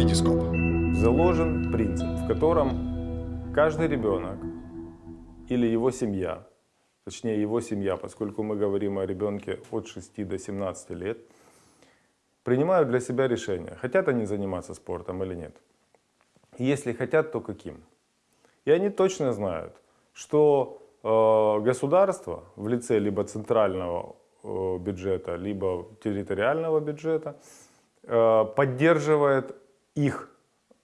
Витископ. заложен принцип, в котором каждый ребенок или его семья, точнее его семья, поскольку мы говорим о ребенке от 6 до 17 лет, принимают для себя решение, хотят они заниматься спортом или нет. Если хотят, то каким? И они точно знают, что э, государство в лице либо центрального э, бюджета, либо территориального бюджета э, поддерживает их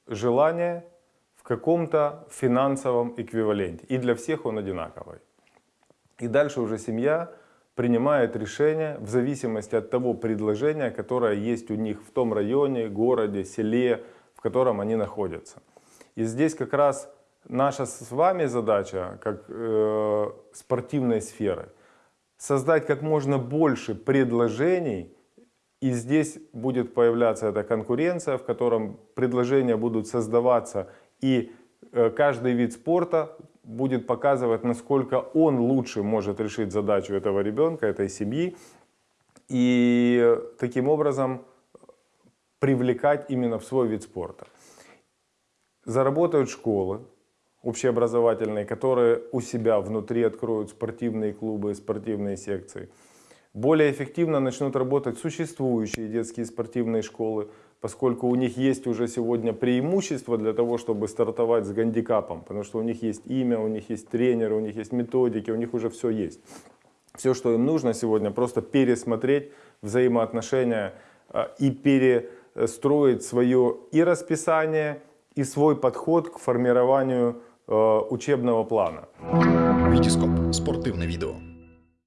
желание в каком-то финансовом эквиваленте. И для всех он одинаковый. И дальше уже семья принимает решение в зависимости от того предложения, которое есть у них в том районе, городе, селе, в котором они находятся. И здесь как раз наша с вами задача, как э, спортивной сферы, создать как можно больше предложений, и здесь будет появляться эта конкуренция, в котором предложения будут создаваться, и э, каждый вид спорта будет показывать, насколько он лучше может решить задачу этого ребенка, этой семьи, и таким образом привлекать именно в свой вид спорта. Заработают школы общеобразовательные, которые у себя внутри откроют спортивные клубы, спортивные секции. Более эффективно начнут работать существующие детские спортивные школы, поскольку у них есть уже сегодня преимущество для того, чтобы стартовать с гандикапом, потому что у них есть имя, у них есть тренеры, у них есть методики, у них уже все есть. Все, что им нужно сегодня, просто пересмотреть взаимоотношения а, и перестроить свое и расписание, и свой подход к формированию э, учебного плана. Витископ. Спортивне відео.